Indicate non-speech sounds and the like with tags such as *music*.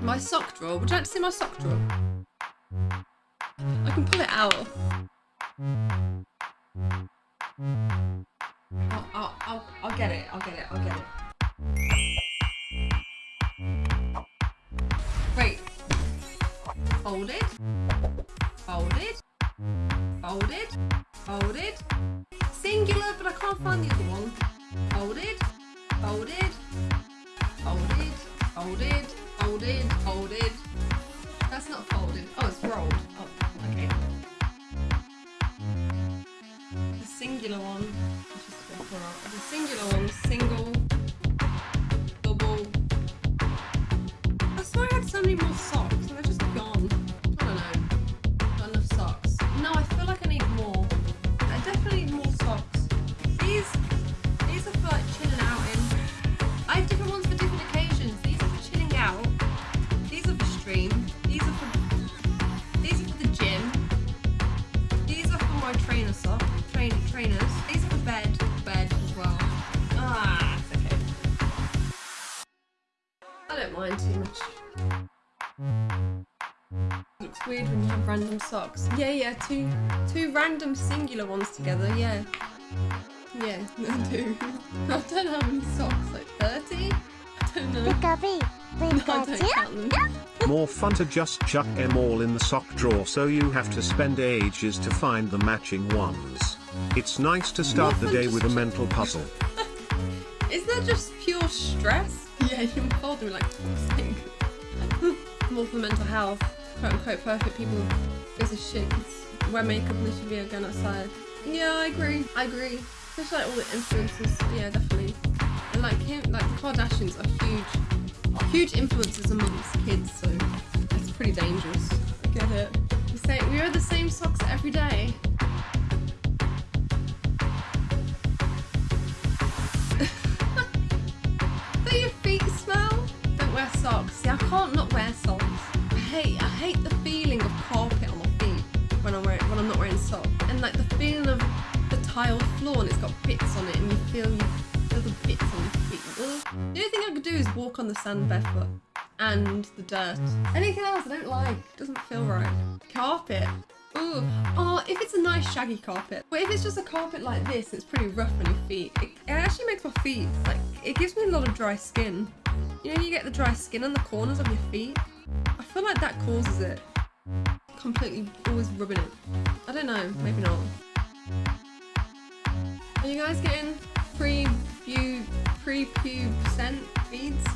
My sock drawer. Would you like to see my sock drawer? I can pull it out. I'll, I'll, I'll, I'll get it. I'll get it. I'll get it. Folded. Folded. Folded. Folded. Singular, but I can't find the other one. Folded. Folded. Folded. Folded. Folded. Folded. Folded. That's not folded. Oh, it's rolled. Oh, okay. Mm. The singular one. Let's just go for it. The singular one. Single. I don't mind too much. Looks weird when you have random socks. Yeah, yeah, two two random singular ones together, yeah. Yeah, *laughs* I do. I don't know how many socks, like 30? I don't know. No, don't Pikachu. count them. More fun to just chuck them all in the sock drawer so you have to spend ages to find the matching ones. It's nice to start More the day with a mental puzzle. Is that just pure stress? Yeah, you can fold them like. *laughs* More for mental health. Quote unquote perfect people gives a shit. Wear makeup and they should be going outside. Yeah, I agree. I agree. Especially like all the influencers. Yeah, definitely. And like him, like the Kardashians are huge, huge influencers amongst kids. So it's pretty dangerous. I get it. We say we wear the same socks every day. I can't not wear socks. I hate, I hate the feeling of carpet on my feet when I'm wearing, when I'm not wearing socks, and like the feeling of the tiled floor and it's got bits on it, and you feel you feel the bits on your feet. Ugh. The only thing I could do is walk on the sand barefoot and the dirt. Anything else I don't like. It doesn't feel right. Carpet. Ooh. Oh, if it's a nice shaggy carpet. But if it's just a carpet like this, it's pretty rough on your feet. It, it actually makes my feet, like, it gives me a lot of dry skin. You know, you get the dry skin on the corners of your feet. I feel like that causes it. Completely always rubbing it. I don't know, maybe not. Are you guys getting pre-pube pre-pubescent feeds?